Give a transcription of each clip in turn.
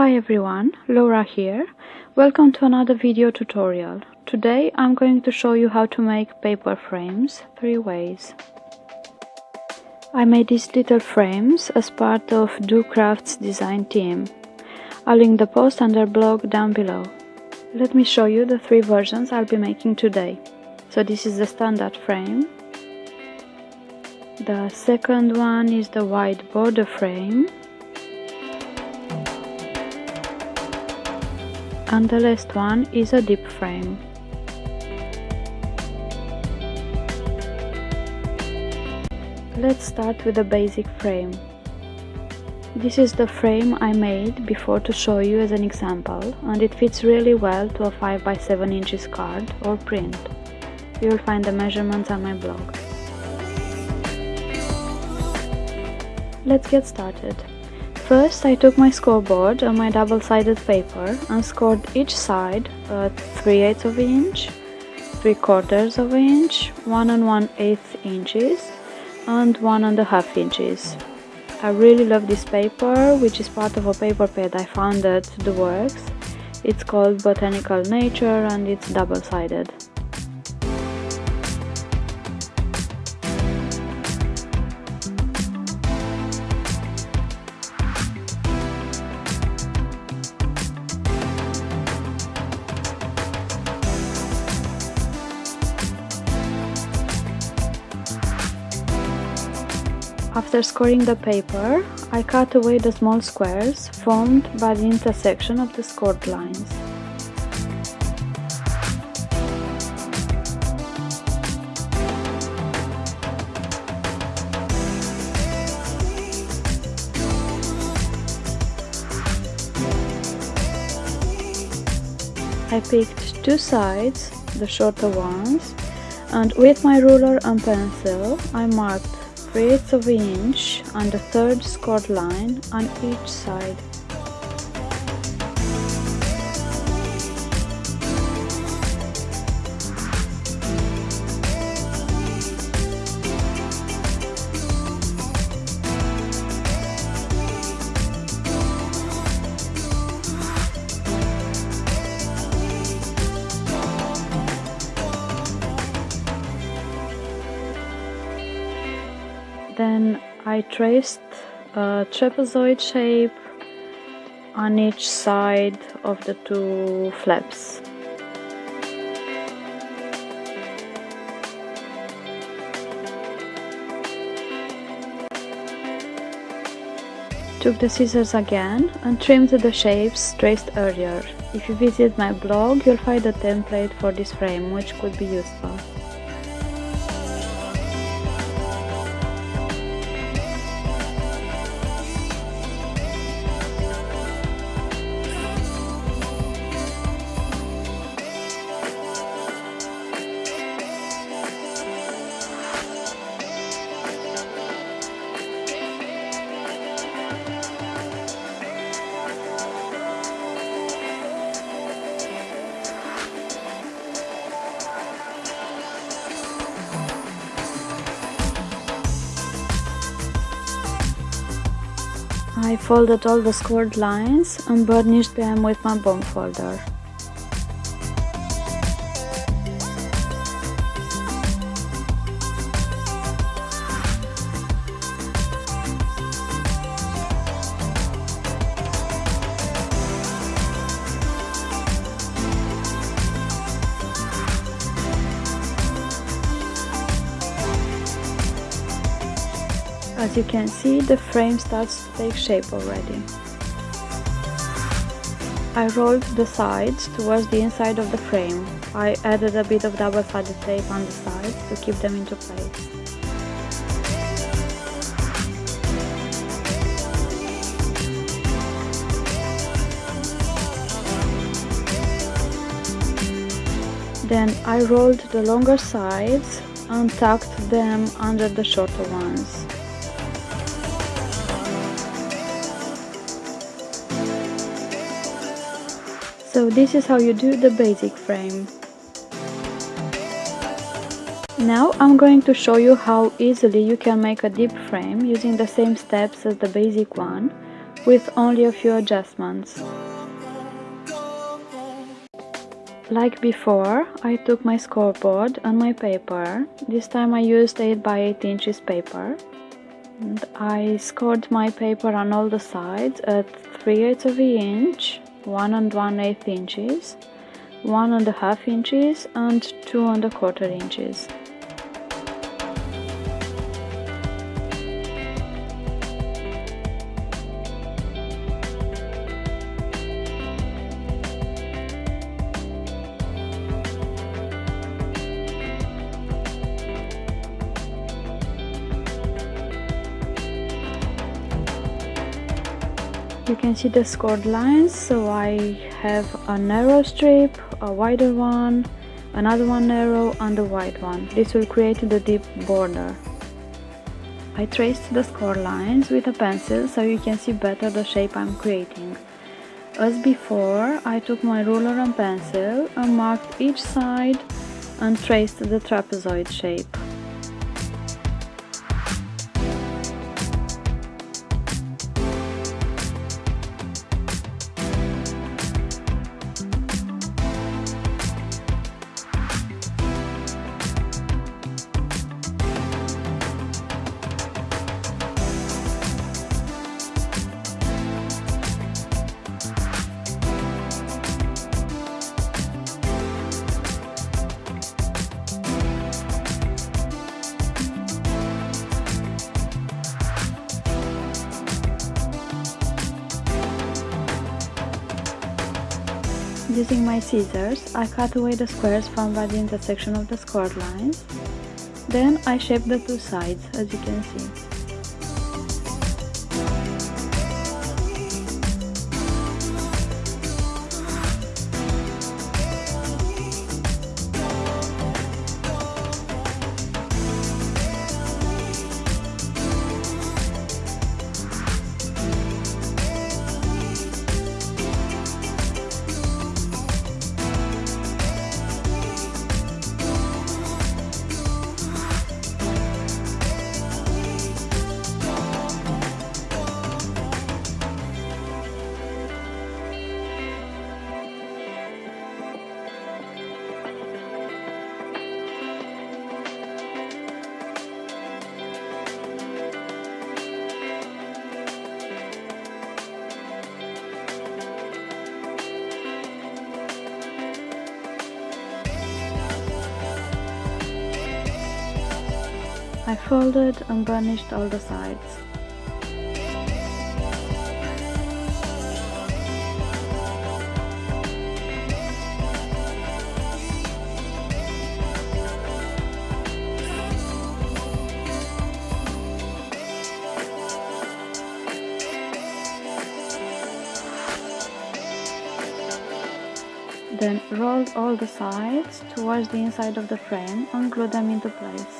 Hi everyone, Laura here. Welcome to another video tutorial. Today I'm going to show you how to make paper frames three ways. I made these little frames as part of docrafts design team. I'll link the post and their blog down below. Let me show you the three versions I'll be making today. So this is the standard frame. The second one is the wide border frame and the last one is a deep frame. Let's start with the basic frame. This is the frame I made before to show you as an example and it fits really well to a 5 by 7 inches card or print. You'll find the measurements on my blog. Let's get started. First I took my scoreboard on my double-sided paper and scored each side uh, at 3 eighths of an inch, 3 quarters of an inch, 1 and 1 eighth inches and 1 and a half inches. I really love this paper which is part of a paper pad I found at The Works. It's called Botanical Nature and it's double-sided. After scoring the paper, I cut away the small squares formed by the intersection of the scored lines. I picked two sides, the shorter ones, and with my ruler and pencil I marked 3 eighths of an inch on the third scored line on each side. Then I traced a trapezoid shape on each side of the two flaps. Took the scissors again and trimmed the shapes traced earlier. If you visit my blog, you'll find a template for this frame, which could be useful. I folded all the scored lines and burnished them with my bone folder. As you can see, the frame starts to take shape already. I rolled the sides towards the inside of the frame. I added a bit of double-sided tape on the sides to keep them into place. Then I rolled the longer sides and tucked them under the shorter ones. So this is how you do the basic frame. Now I'm going to show you how easily you can make a deep frame using the same steps as the basic one, with only a few adjustments. Like before, I took my scoreboard and my paper. This time I used 8 by 8 inches paper. And I scored my paper on all the sides at 3 eighths of an inch, 1 and 1 eighth inches, 1 and a half inches and 2 and a quarter inches. You can see the scored lines, so I have a narrow strip, a wider one, another one narrow and a wide one. This will create the deep border. I traced the score lines with a pencil so you can see better the shape I'm creating. As before, I took my ruler and pencil and marked each side and traced the trapezoid shape. Using my scissors, I cut away the squares found by the intersection of the scored lines. Then I shape the two sides, as you can see. I folded and burnished all the sides. Then roll all the sides towards the inside of the frame and glue them into place.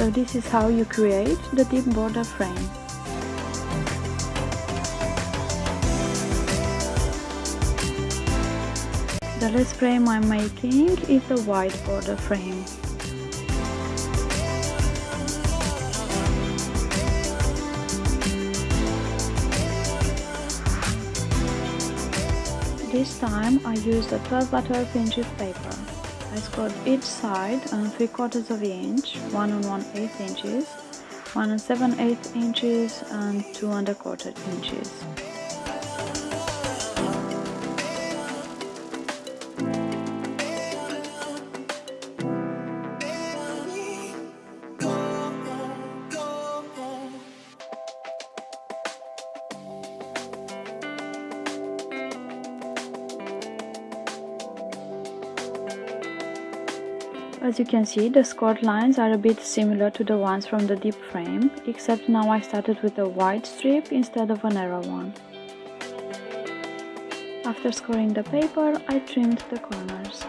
So this is how you create the deep border frame. The last frame I'm making is a wide border frame. This time I used a 12 by 12 inches paper. I scored each side on 3 quarters of an inch, 1 and 1 8 inches, 1 and 7 8 inches and 2 and a quarter inches. As you can see, the scored lines are a bit similar to the ones from the deep frame, except now I started with a wide strip instead of a narrow one. After scoring the paper, I trimmed the corners.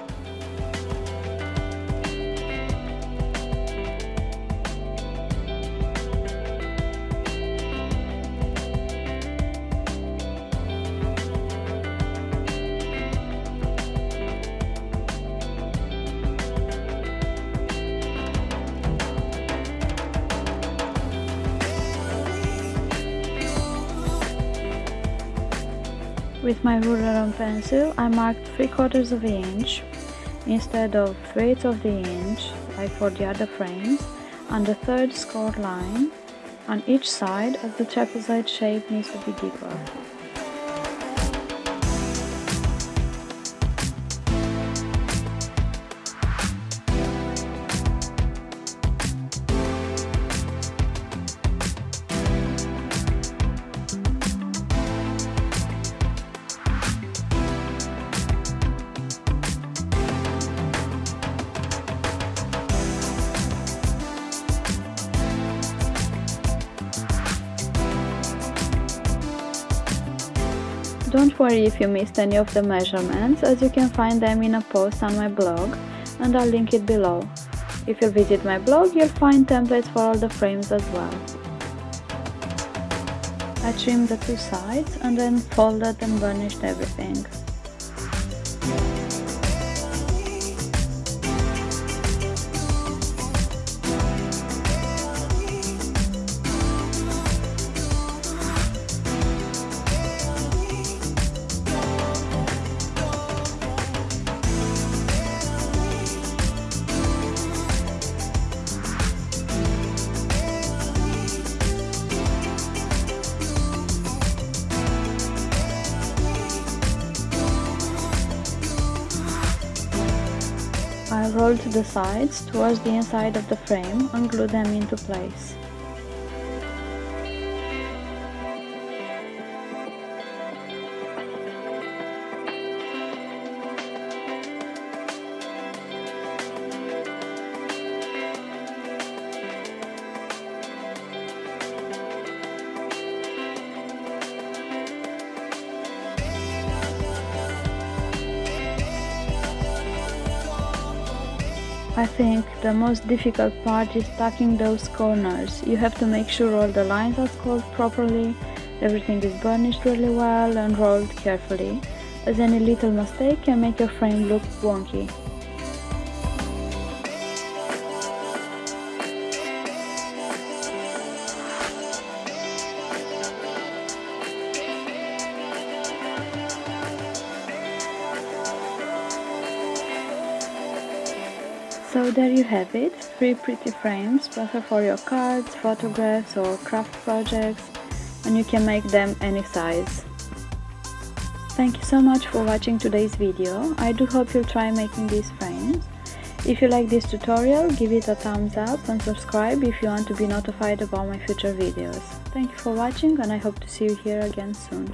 With my ruler and pencil, I marked 3 quarters of an inch instead of 3 eighths of the inch like for the other frames on the third score line on each side as the trapezoid shape needs to be deeper. Worry if you missed any of the measurements, as you can find them in a post on my blog, and I'll link it below. If you visit my blog, you'll find templates for all the frames as well. I trimmed the two sides and then folded and burnished everything. Rolled the sides towards the inside of the frame and glue them into place. I think the most difficult part is tucking those corners. You have to make sure all the lines are scored properly, everything is burnished really well and rolled carefully, as any little mistake can make your frame look wonky. There you have it, three pretty frames, perfect for your cards, photographs or craft projects and you can make them any size. Thank you so much for watching today's video, I do hope you'll try making these frames. If you like this tutorial, give it a thumbs up and subscribe if you want to be notified about my future videos. Thank you for watching and I hope to see you here again soon.